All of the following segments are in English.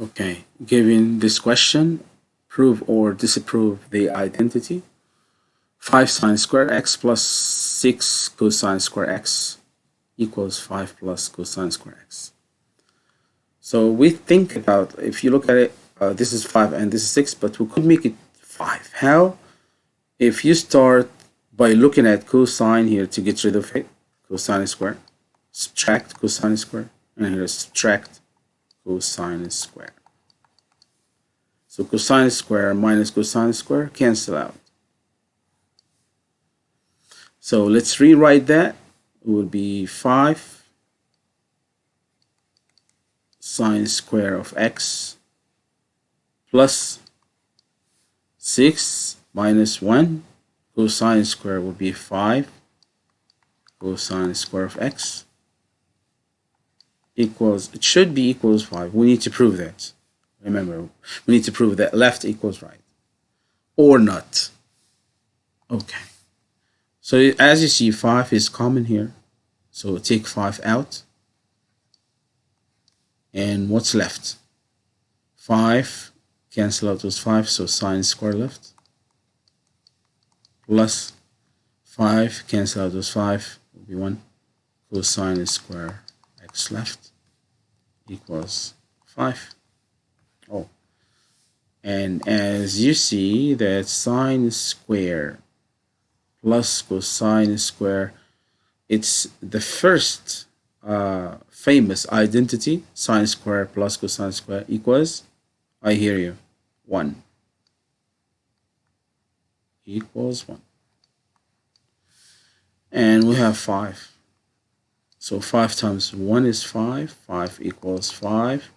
Okay, given this question, prove or disapprove the identity. 5 sine square x plus 6 cosine square x equals 5 plus cosine square x. So we think about, if you look at it, uh, this is 5 and this is 6, but we could make it 5. How? If you start by looking at cosine here to get rid of it, cosine square, subtract cosine square, and here subtract cosine square. So cosine square minus cosine square cancel out. So let's rewrite that. It will be 5 sine square of x plus 6 minus 1 cosine square will be 5 cosine square of x equals, it should be equals 5. We need to prove that. Remember, we need to prove that left equals right. Or not. Okay. So as you see, 5 is common here. So take 5 out. And what's left? 5 cancel out those 5, so sine square left. Plus 5 cancel out those 5 will be 1 cosine square x left equals 5. Oh, and as you see that sine square plus cosine square, it's the first uh, famous identity, sine square plus cosine square equals, I hear you, 1 equals 1. And we have 5. So 5 times 1 is 5. 5 equals 5.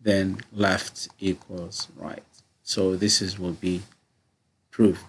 Then left equals right. So this is will be proof.